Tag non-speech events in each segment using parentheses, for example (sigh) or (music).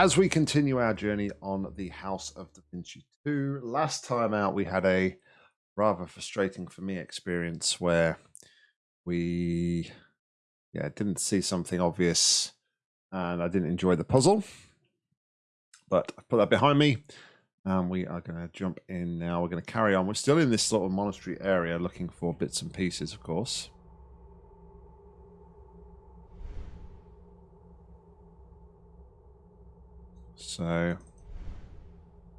as we continue our journey on the House of Da Vinci 2, last time out we had a rather frustrating for me experience where we yeah didn't see something obvious and I didn't enjoy the puzzle. But I put that behind me and we are going to jump in now. We're going to carry on. We're still in this sort of monastery area looking for bits and pieces, of course. So,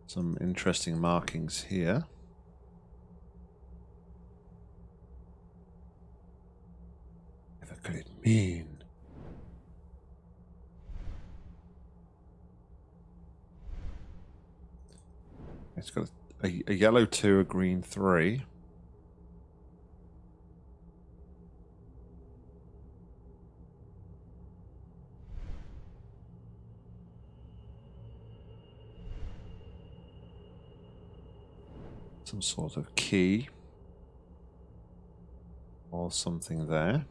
some interesting markings here. What could it mean? It's got a, a yellow two, a green three. Some sort of key or something there.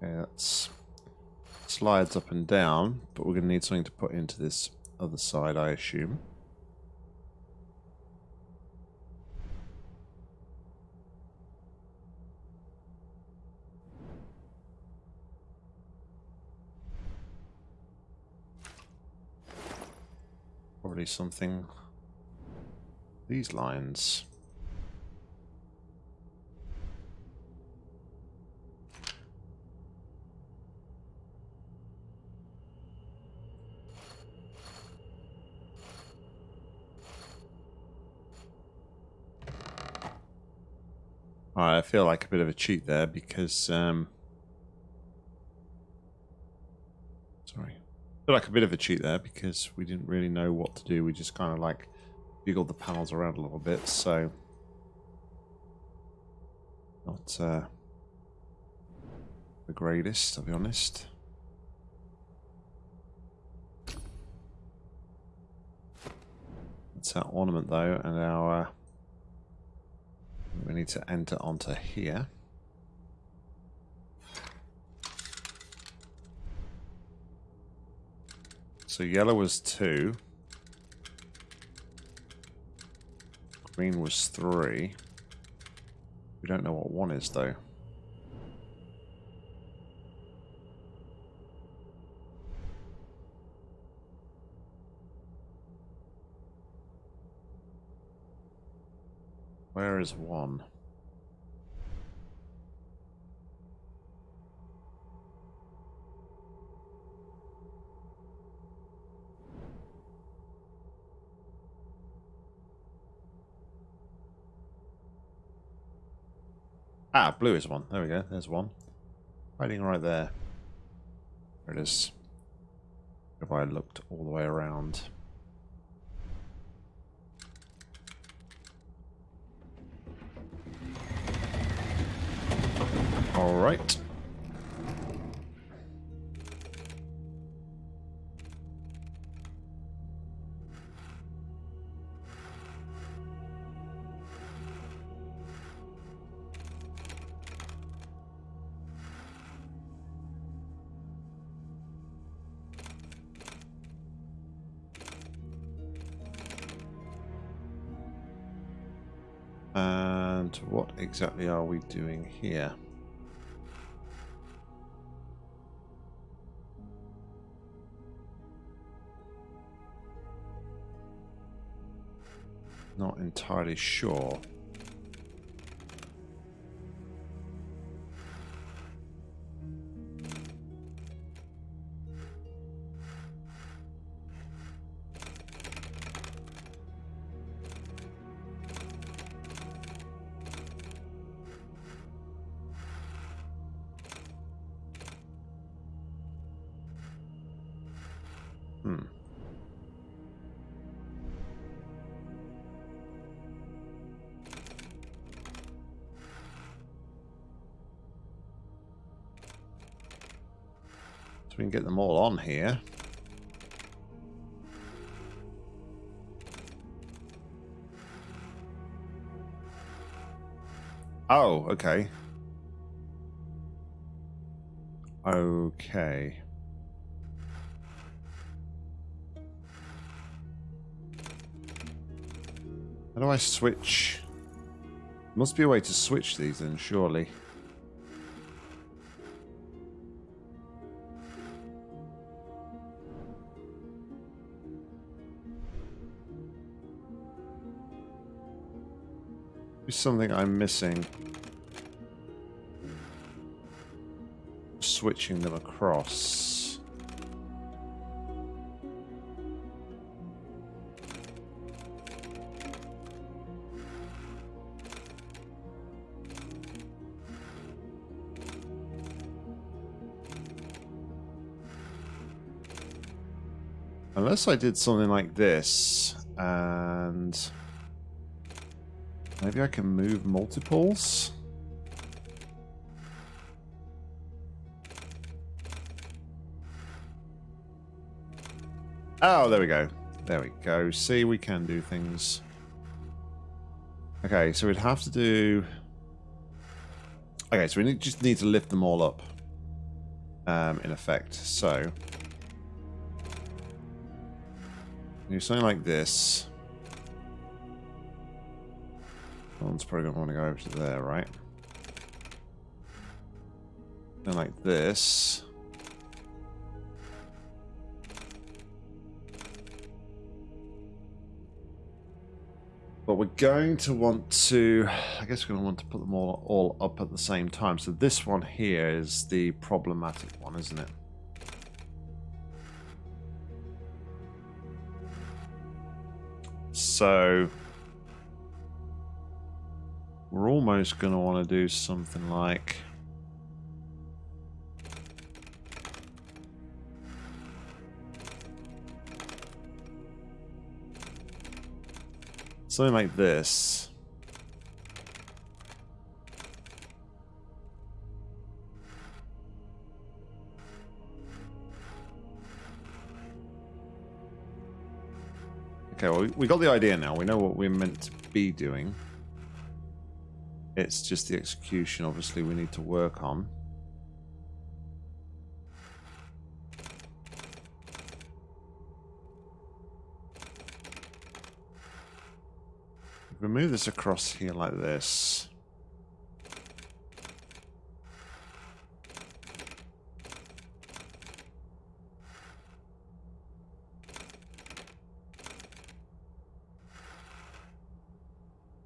Okay, that's slides up and down, but we're going to need something to put into this other side, I assume. Something... These lines. I feel like a bit of a cheat there because um, sorry, like a bit of a cheat there because we didn't really know what to do. We just kind of like jiggled the panels around a little bit, so not uh, the greatest, I'll be honest. That's our ornament though, and our uh, we need to enter onto here. So yellow was two. Green was three. We don't know what one is though. Where is one? Ah, blue is one. There we go. There's one. Hiding right there. There it is. If I looked all the way around. All exactly are we doing here? Not entirely sure. them all on here. Oh, okay. Okay. How do I switch? Must be a way to switch these then, surely. Something I'm missing. Switching them across. Unless I did something like this and... Maybe I can move multiples? Oh, there we go. There we go. See, we can do things. Okay, so we'd have to do... Okay, so we just need to lift them all up. Um, in effect. So... Do something like this. One's probably going to want to go over to there, right? And like this. But we're going to want to, I guess we're going to want to put them all, all up at the same time. So this one here is the problematic one, isn't it? So we're almost going to want to do something like... Something like this. Okay, well, we got the idea now. We know what we're meant to be doing. It's just the execution, obviously, we need to work on. If we move this across here like this...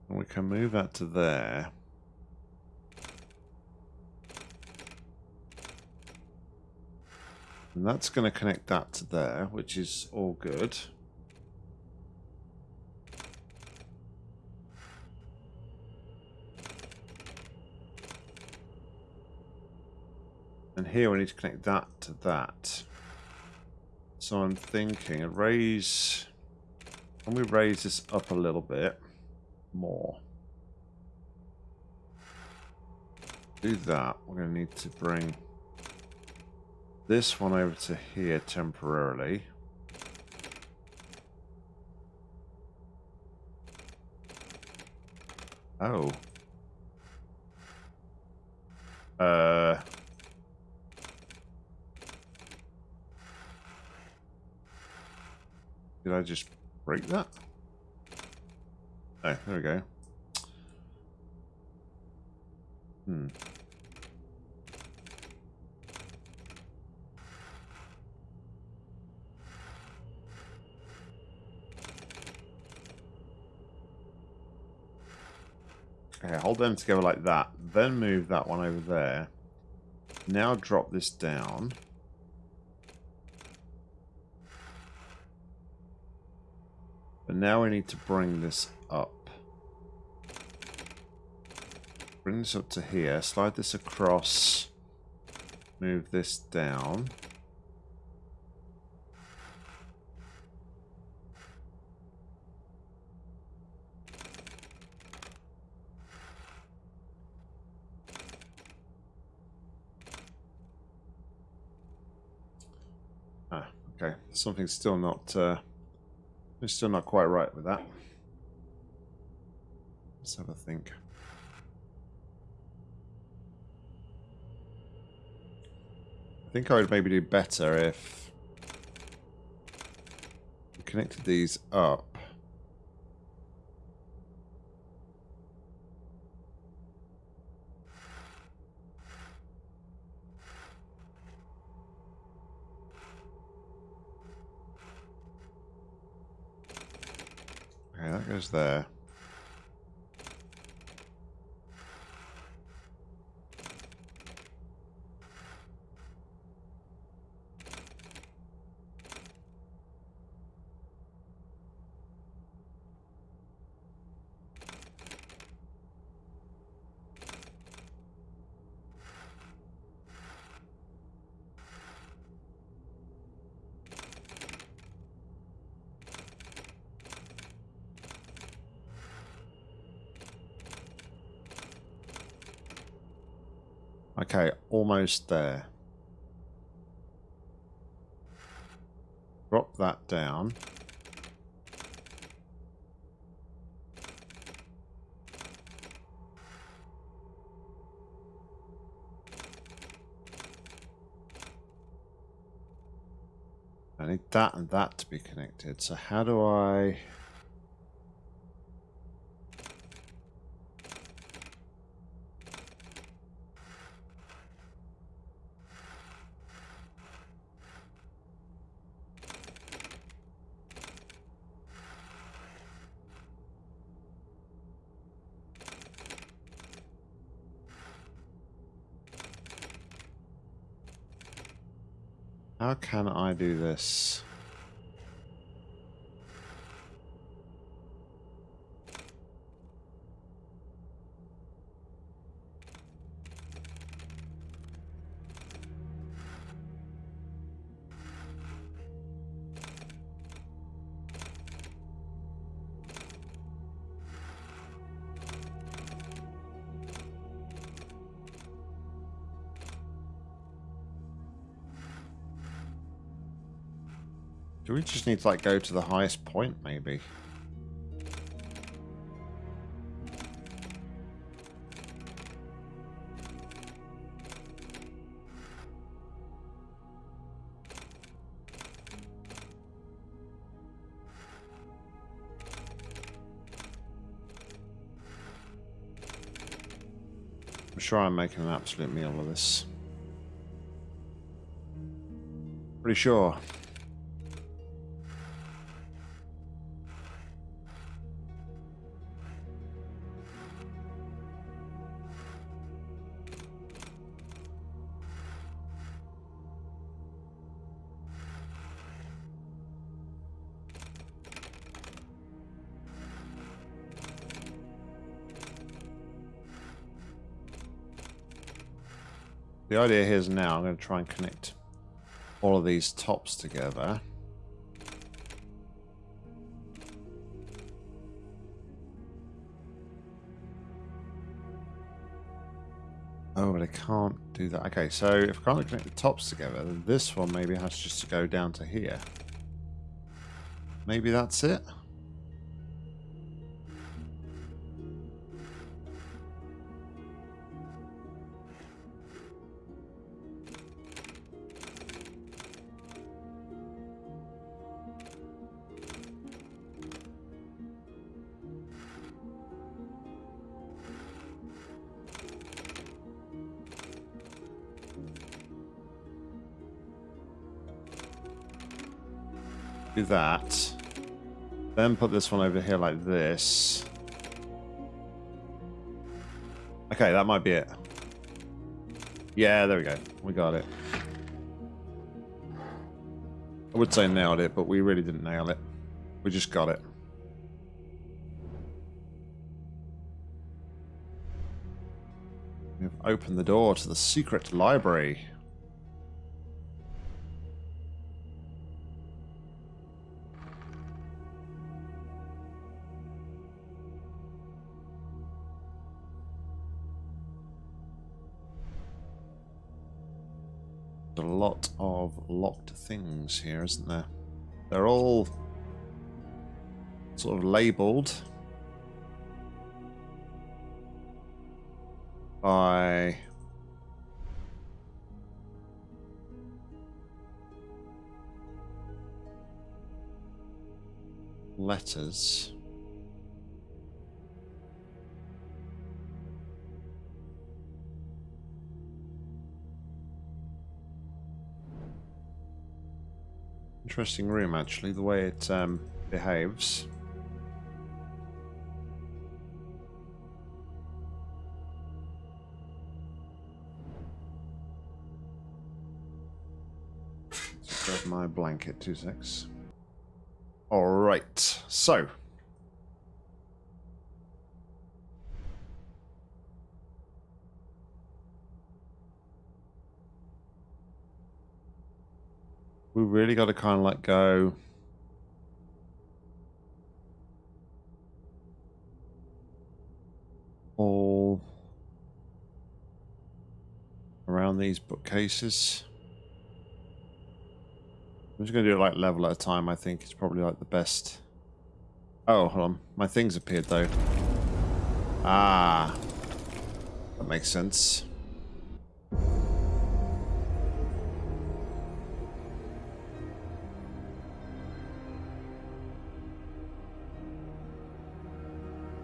we can move that to there. And that's going to connect that to there, which is all good. And here we need to connect that to that. So I'm thinking, raise... Can we raise this up a little bit more? Do that. We're going to need to bring this one over to here temporarily. Oh. Uh... Did I just break that? Oh, there we go. Hmm. Okay, hold them together like that. Then move that one over there. Now drop this down. But now we need to bring this up. Bring this up to here. Slide this across. Move this down. something's still not uh, still not quite right with that. Let's have a think. I think I would maybe do better if we connected these up. Okay, that goes there. Okay, almost there. Drop that down. I need that and that to be connected. So how do I... How can I do this? Do we just need to like go to the highest point maybe? I'm sure I'm making an absolute meal of this. Pretty sure. The idea here is now I'm going to try and connect all of these tops together. Oh, but I can't do that. Okay, so if I can't connect the tops together, then this one maybe has just to go down to here. Maybe that's it? That. Then put this one over here like this. Okay, that might be it. Yeah, there we go. We got it. I would say nailed it, but we really didn't nail it. We just got it. We've opened the door to the secret library. locked things here, isn't there? They're all sort of labeled by letters. Interesting room, actually, the way it um, behaves. grab my blanket, two six. All right, so. We really got to kind of let go. All around these bookcases. I'm just going to do it like level at a time, I think. It's probably like the best. Oh, hold on. My things appeared though. Ah. That makes sense.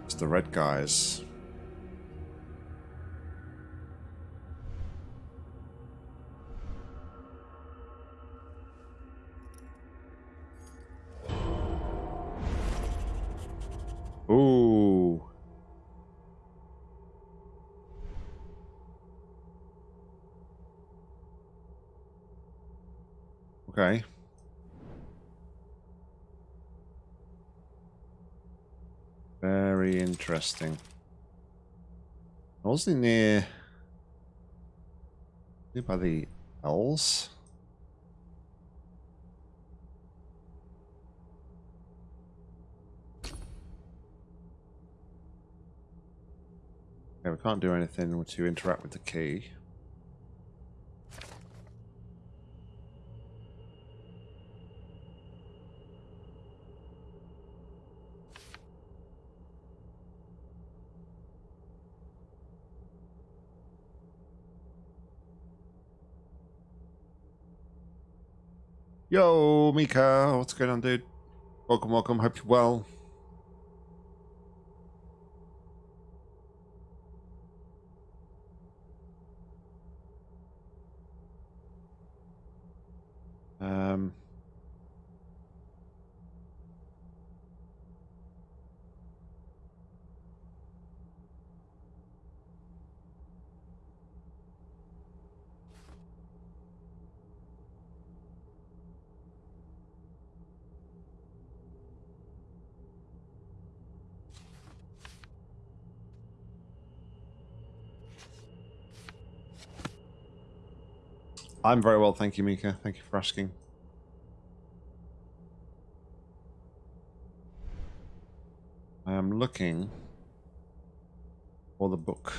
It's the red guys. Interesting. I wasn't near the elves. Okay, we can't do anything to interact with the key. Yo, Mika, what's going on, dude? Welcome, welcome. Hope you're well. Um, I'm very well, thank you, Mika. Thank you for asking. I am looking for the book.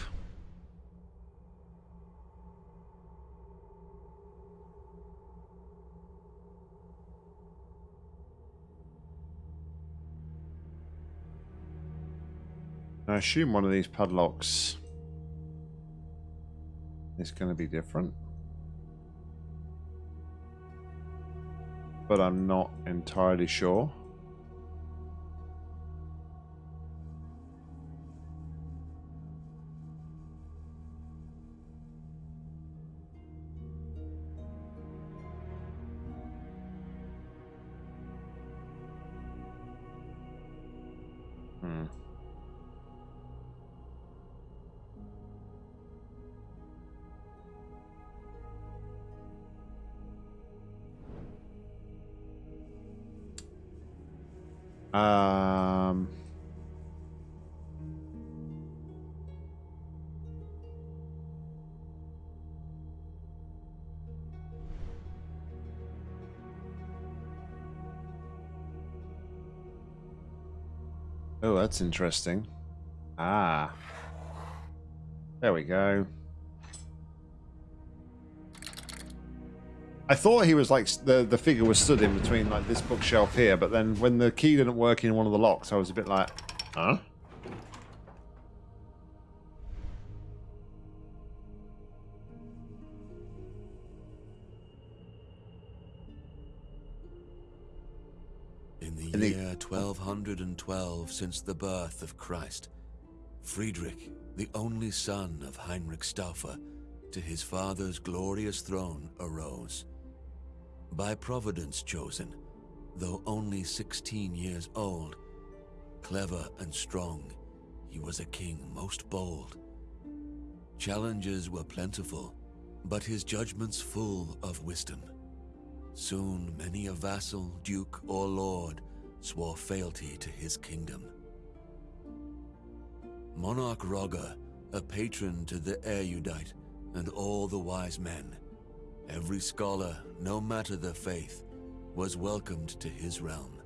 I assume one of these padlocks is going to be different. But I'm not entirely sure. Um. Oh, that's interesting. Ah. There we go. I thought he was like the the figure was stood in between like this bookshelf here, but then when the key didn't work in one of the locks, I was a bit like, huh? In the the the- year 1212 since the birth of Christ, Friedrich, the only son of Heinrich Stauffer, to his father's glorious throne arose. By providence chosen, though only 16 years old, clever and strong, he was a king most bold. Challenges were plentiful, but his judgments full of wisdom. Soon many a vassal, duke, or lord swore fealty to his kingdom. Monarch Roger, a patron to the erudite and all the wise men, every scholar, no matter the faith, was welcomed to his realm.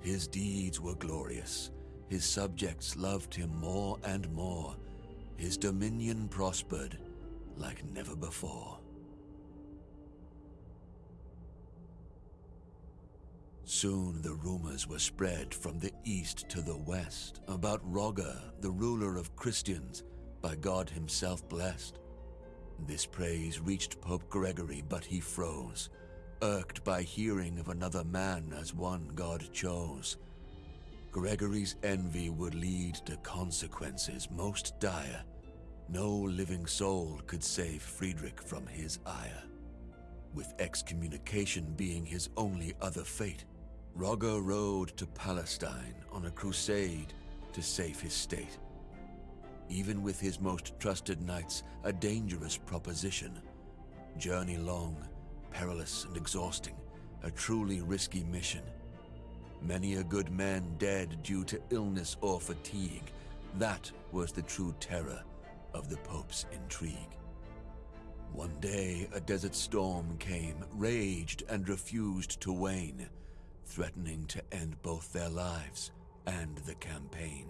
His deeds were glorious, his subjects loved him more and more, his dominion prospered like never before. Soon the rumors were spread from the east to the west about Roger, the ruler of Christians, by God himself blessed. This praise reached Pope Gregory, but he froze, irked by hearing of another man as one God chose. Gregory's envy would lead to consequences most dire. No living soul could save Friedrich from his ire. With excommunication being his only other fate, Roger rode to Palestine on a crusade to save his state. Even with his most trusted knights, a dangerous proposition. Journey long, perilous and exhausting, a truly risky mission. Many a good man dead due to illness or fatigue. That was the true terror of the Pope's intrigue. One day a desert storm came, raged and refused to wane, threatening to end both their lives and the campaign.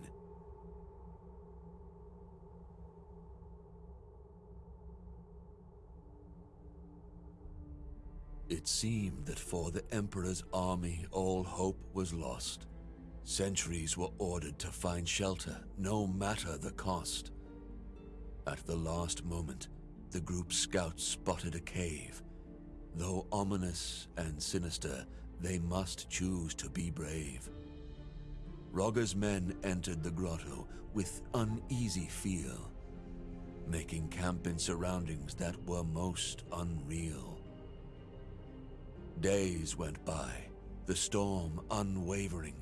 It seemed that for the Emperor's army all hope was lost. Centuries were ordered to find shelter, no matter the cost. At the last moment, the group's scouts spotted a cave. Though ominous and sinister, they must choose to be brave. Roger's men entered the grotto with uneasy feel, making camp in surroundings that were most unreal. Days went by, the storm unwavering,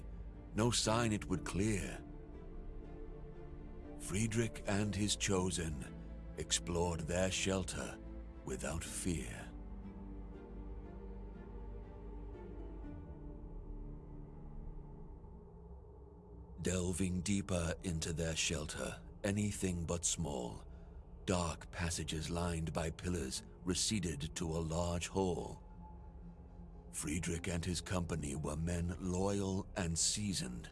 no sign it would clear. Friedrich and his chosen explored their shelter without fear. Delving deeper into their shelter, anything but small, dark passages lined by pillars receded to a large hall. Friedrich and his company were men loyal and seasoned,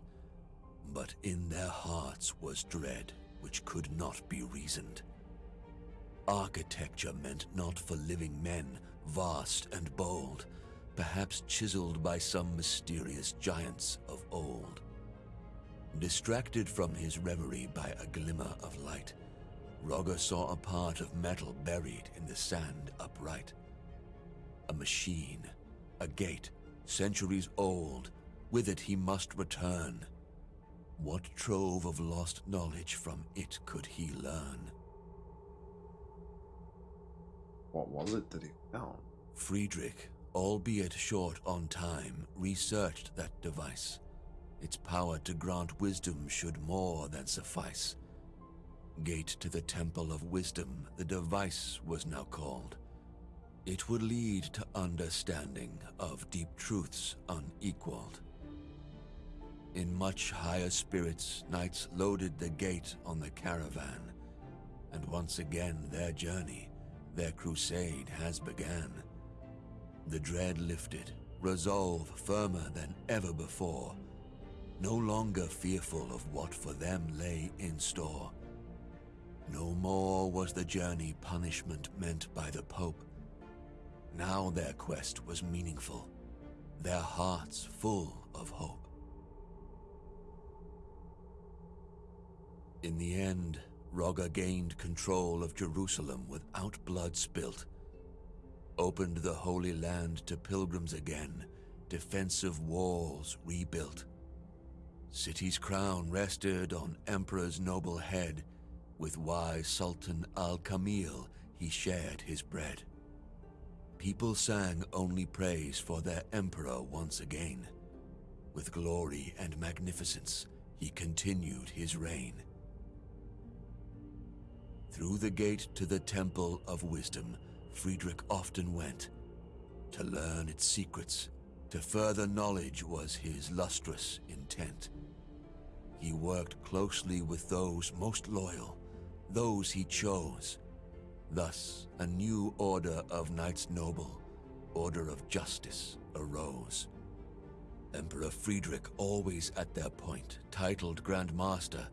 but in their hearts was dread which could not be reasoned. Architecture meant not for living men, vast and bold, perhaps chiseled by some mysterious giants of old. Distracted from his reverie by a glimmer of light, Roger saw a part of metal buried in the sand upright. A machine, a gate, centuries old, with it he must return. What trove of lost knowledge from it could he learn? What was it that he found? Friedrich, albeit short on time, researched that device. Its power to grant wisdom should more than suffice. Gate to the Temple of Wisdom, the device was now called. It would lead to understanding of deep truths unequaled. In much higher spirits, knights loaded the gate on the caravan, and once again their journey, their crusade has began. The dread lifted, resolve firmer than ever before, no longer fearful of what for them lay in store. No more was the journey punishment meant by the Pope. Now their quest was meaningful, their hearts full of hope. In the end, Roger gained control of Jerusalem without blood spilt, opened the Holy Land to pilgrims again, defensive walls rebuilt. City's crown rested on Emperor's noble head, with wise Sultan Al-Kamil he shared his bread. People sang only praise for their emperor once again. With glory and magnificence, he continued his reign. Through the gate to the Temple of Wisdom, Friedrich often went. To learn its secrets, to further knowledge was his lustrous intent. He worked closely with those most loyal, those he chose, Thus, a new order of Knights Noble, Order of Justice, arose. Emperor Friedrich, always at their point, titled Grand Master,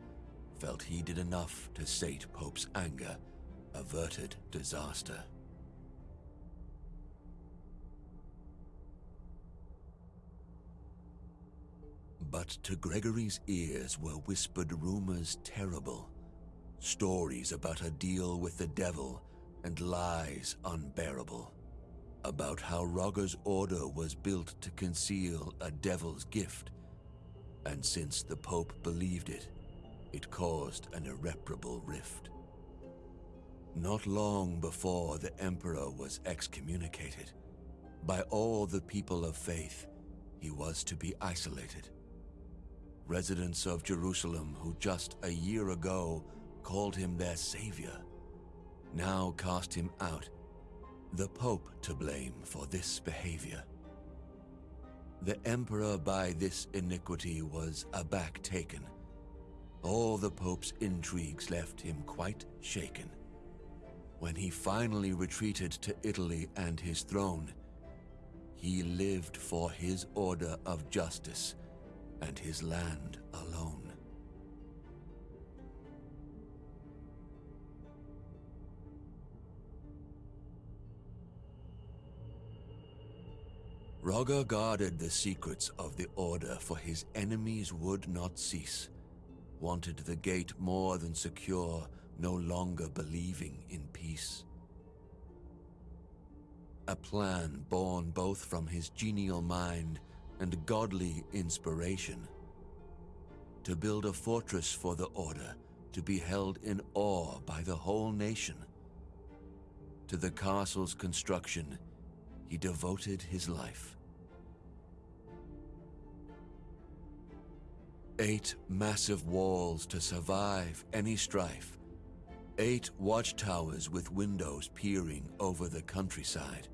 felt he did enough to sate Pope's anger, averted disaster. But to Gregory's ears were whispered rumors terrible Stories about a deal with the devil and lies unbearable. About how Roger's order was built to conceal a devil's gift, and since the Pope believed it, it caused an irreparable rift. Not long before the Emperor was excommunicated, by all the people of faith, he was to be isolated. Residents of Jerusalem who just a year ago called him their savior, now cast him out, the Pope to blame for this behavior. The Emperor by this iniquity was aback taken. All the Pope's intrigues left him quite shaken. When he finally retreated to Italy and his throne, he lived for his order of justice and his land alone. Roger guarded the secrets of the Order, for his enemies would not cease. Wanted the gate more than secure, no longer believing in peace. A plan born both from his genial mind and godly inspiration. To build a fortress for the Order, to be held in awe by the whole nation. To the castle's construction, he devoted his life. Eight massive walls to survive any strife. Eight watchtowers with windows peering over the countryside.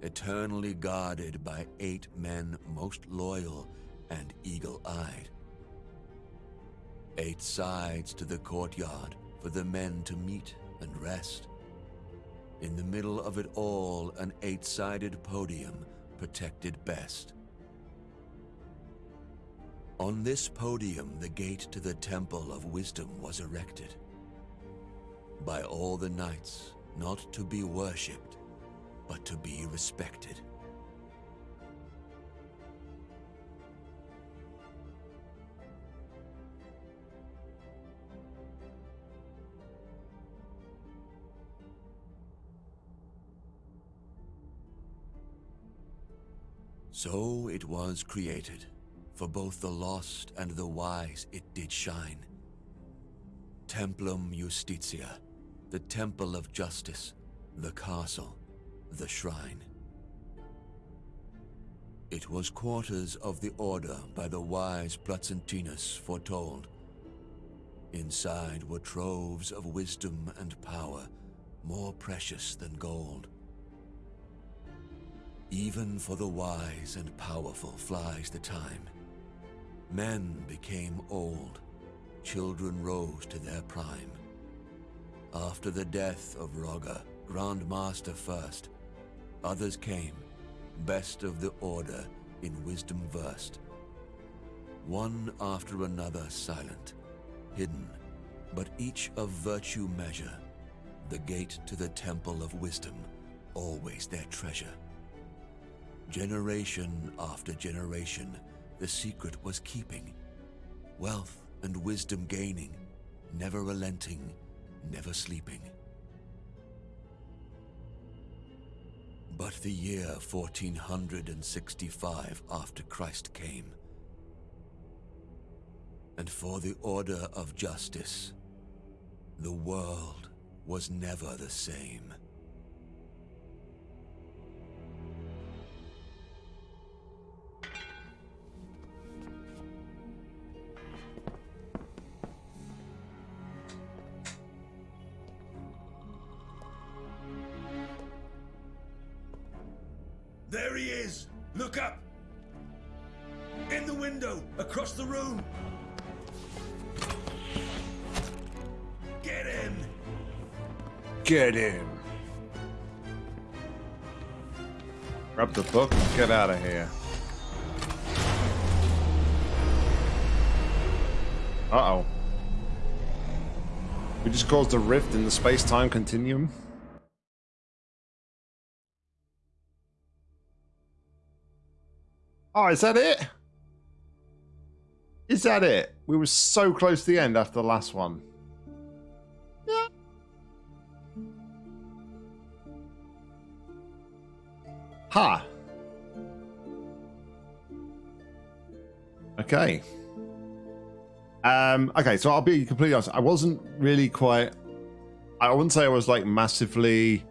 Eternally guarded by eight men most loyal and eagle-eyed. Eight sides to the courtyard for the men to meet and rest. In the middle of it all, an eight-sided podium protected best. On this podium, the gate to the Temple of Wisdom was erected. By all the knights, not to be worshipped, but to be respected. So it was created for both the lost and the wise it did shine. Templum Justitia, the temple of justice, the castle, the shrine. It was quarters of the order by the wise Placentinus foretold. Inside were troves of wisdom and power, more precious than gold. Even for the wise and powerful flies the time. Men became old, children rose to their prime. After the death of Roger, Grand Master first, others came, best of the order, in wisdom versed. One after another silent, hidden, but each of virtue measure, the gate to the temple of wisdom, always their treasure. Generation after generation, the secret was keeping. Wealth and wisdom gaining, never relenting, never sleeping. but the year 1465 after Christ came. And for the order of justice, the world was never the same. Window, across the room! Get him! Get in. Grab the book and get out of here. Uh-oh. We just caused a rift in the space-time continuum. Oh, is that it? Is that it? We were so close to the end after the last one. Yeah. Ha. Okay. Um, okay, so I'll be completely honest. I wasn't really quite. I wouldn't say I was like massively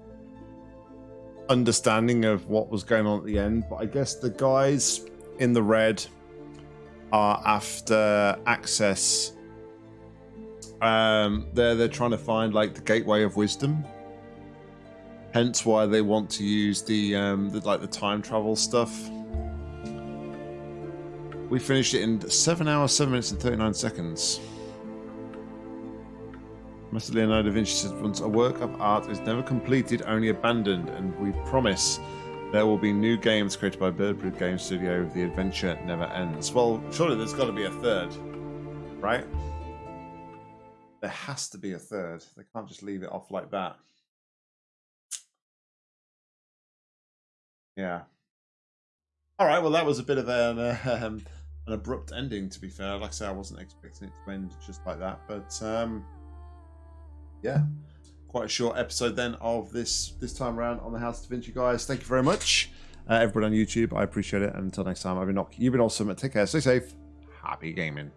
understanding of what was going on at the end, but I guess the guys in the red are after access. Um, they're they're trying to find like the gateway of wisdom. Hence why they want to use the um, the, like the time travel stuff. We finished it in seven hours, seven minutes, and thirty nine seconds. Master Leonardo da Vinci said once a work of art is never completed, only abandoned, and we promise there will be new games created by Birdbreed Game Studio. The adventure never ends. Well, surely there's got to be a third, right? There has to be a third. They can't just leave it off like that. Yeah. All right. Well, that was a bit of an, (laughs) um, an abrupt ending. To be fair, like I say, I wasn't expecting it to end just like that, but um, yeah quite a short episode then of this this time around on the House Da Vinci, guys. Thank you very much, uh, everybody on YouTube. I appreciate it. And until next time, I've been Nock. You've been awesome. Take care. Stay safe. Happy gaming.